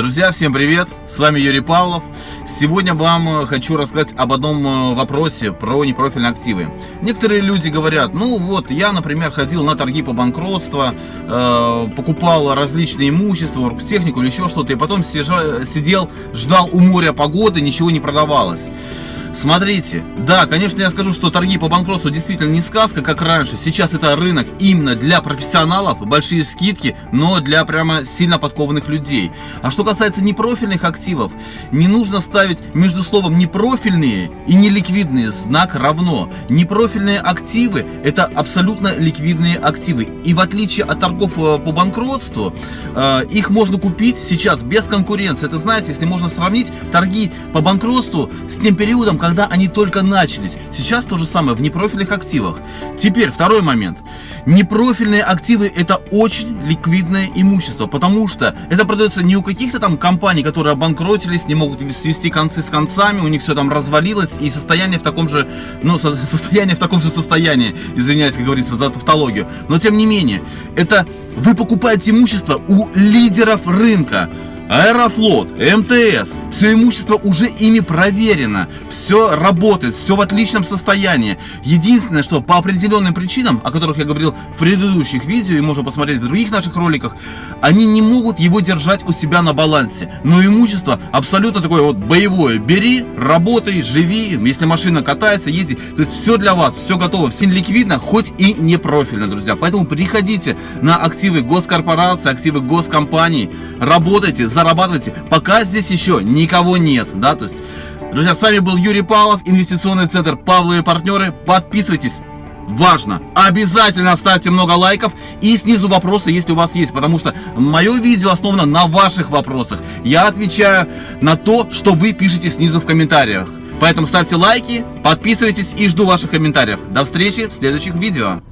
Друзья, всем привет! С вами Юрий Павлов. Сегодня вам э, хочу рассказать об одном э, вопросе про непрофильные активы. Некоторые люди говорят, ну вот, я, например, ходил на торги по банкротству, э, покупал различные имущества, оргтехнику или еще что-то, и потом сидел, ждал у моря погоды, ничего не продавалось. Смотрите, да, конечно, я скажу, что торги по банкротству действительно не сказка, как раньше. Сейчас это рынок именно для профессионалов, большие скидки, но для прямо сильно подкованных людей. А что касается непрофильных активов, не нужно ставить между словом непрофильные и неликвидные знак равно. Непрофильные активы это абсолютно ликвидные активы. И в отличие от торгов э, по банкротству, э, их можно купить сейчас без конкуренции. Это знаете, если можно сравнить торги по банкротству с тем периодом, когда они только начались. Сейчас то же самое в непрофильных активах. Теперь второй момент. Непрофильные активы это очень ликвидное имущество, потому что это продается не у каких-то там компаний, которые обанкротились, не могут свести концы с концами, у них все там развалилось и состояние в таком же, ну, состояние в таком же состоянии, извиняюсь, как говорится, за тавтологию. Но тем не менее, это вы покупаете имущество у лидеров рынка. Аэрофлот, МТС, все имущество уже ими проверено, все работает, все в отличном состоянии. Единственное, что по определенным причинам, о которых я говорил в предыдущих видео и можно посмотреть в других наших роликах, они не могут его держать у себя на балансе. Но имущество абсолютно такое вот боевое. Бери, работай, живи, если машина катается, езди. То есть все для вас, все готово, все ликвидно, хоть и не профильно, друзья. Поэтому приходите на активы госкорпорации, активы госкомпаний, работайте, зарабатывайте, пока здесь еще никого нет, да, то есть, друзья, с вами был Юрий Павлов, инвестиционный центр Павлы и партнеры, подписывайтесь, важно, обязательно ставьте много лайков. И снизу вопросы, если у вас есть, потому что мое видео основано на ваших вопросах, я отвечаю на то, что вы пишете снизу в комментариях, поэтому ставьте лайки, подписывайтесь и жду ваших комментариев, до встречи в следующих видео.